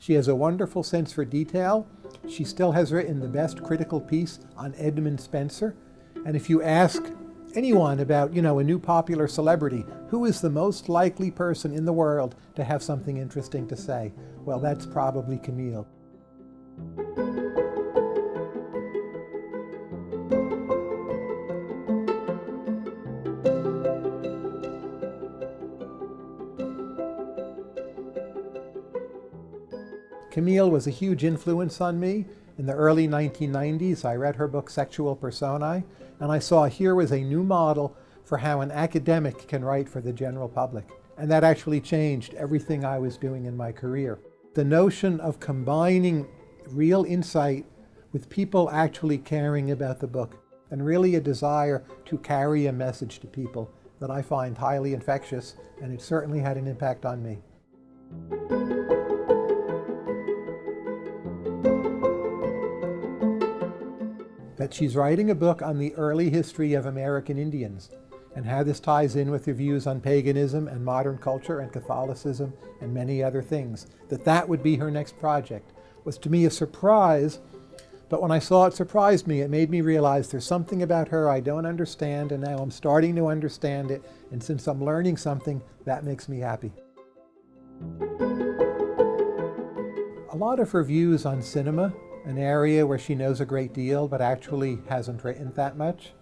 She has a wonderful sense for detail. She still has written the best critical piece on Edmund Spenser. And if you ask anyone about, you know, a new popular celebrity, who is the most likely person in the world to have something interesting to say? Well, that's probably Camille. Camille was a huge influence on me. In the early 1990s, I read her book Sexual Personae, and I saw here was a new model for how an academic can write for the general public. And that actually changed everything I was doing in my career. The notion of combining real insight with people actually caring about the book and really a desire to carry a message to people that I find highly infectious, and it certainly had an impact on me. That she's writing a book on the early history of American Indians and how this ties in with her views on paganism and modern culture and Catholicism and many other things, that that would be her next project, was to me a surprise, but when I saw it surprised me, it made me realize there's something about her I don't understand, and now I'm starting to understand it, and since I'm learning something, that makes me happy. A lot of her views on cinema an area where she knows a great deal but actually hasn't written that much.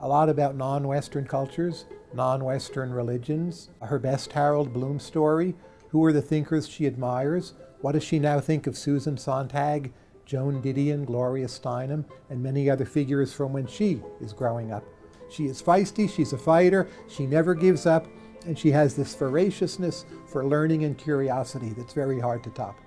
A lot about non-Western cultures, non-Western religions, her best Harold Bloom story, who are the thinkers she admires, what does she now think of Susan Sontag, Joan Didion, Gloria Steinem, and many other figures from when she is growing up. She is feisty, she's a fighter, she never gives up, and she has this voraciousness for learning and curiosity that's very hard to top.